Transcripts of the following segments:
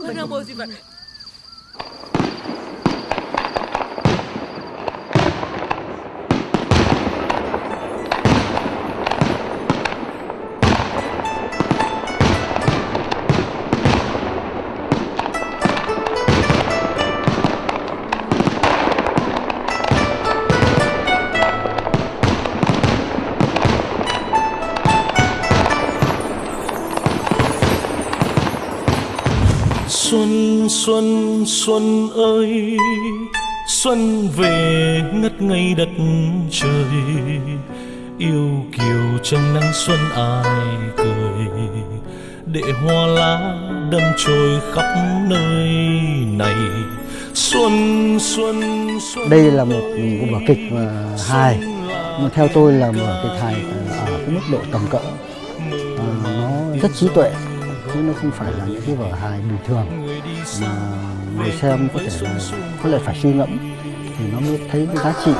Konan mousi fat. Xuân xuân xuân ơi. Xuân về ngất ngây đất trời. Yêu kiều trong nắng xuân ai cười. Để hoa lá đâm trôi khắp nơi này. Xuân xuân xuân Đây là một vở kịch mà hài. mà theo tôi là một vở kịch hài ở cái mức độ tầm cỡ. À, nó rất trí tuệ chứ nó không phải là những cái vở hài bình thường. Mà người xem có thể là có lẽ phải suy ngẫm thì nó mới thấy cái giá trị.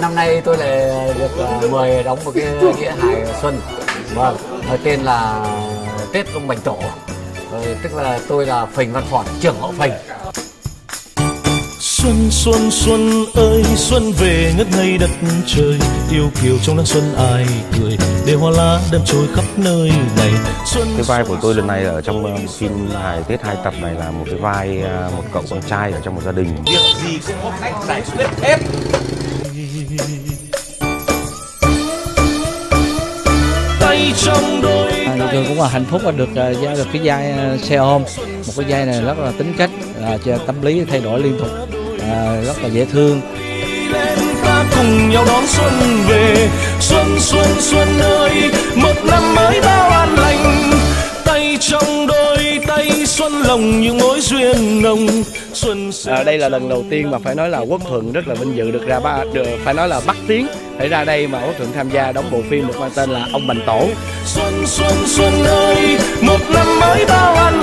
Năm nay tôi lại được à, mời đóng một cái nghĩa hài Xuân. Vâng, tên là Tết ông Bành Tổ. Ờ, Tức là tôi là Phình Văn Phọt, trưởng họ Phình. Xuân xuân xuân ơi xuân về ngất ngây đất trời. Yêu kiều trong nắng xuân ai cười để hoa lá đâm trôi khắp nơi này. Xuân Cái vai của tôi lần này ở trong uh, phim hài Tết hai tập này là một cái vai uh, một cậu con trai ở trong một gia đình. Việc gì cũng có cách giải quyết hết đôi À, cũng là hạnh phúc là được à, giao được cái vai à, xe ôm. Một cái vai này rất là tính cách à, cho tâm lý thay đổi liên tục à, rất là dễ thương. Ta cùng nhau đón xuân về. Xuân xuân xuân ơi một năm mới bao an lành. Tay trong đôi tay xuân lòng những mối duyên nồng À, đây là lần đầu tiên mà phải nói là Quốc Thuận rất là vinh dự được ra ba được, phải nói là bắt tiếng để ra đây mà Quốc Thuận tham gia đóng bộ phim được mang tên là Ông Bành Tổ. xuân xuân xuân ơi một năm mới bao an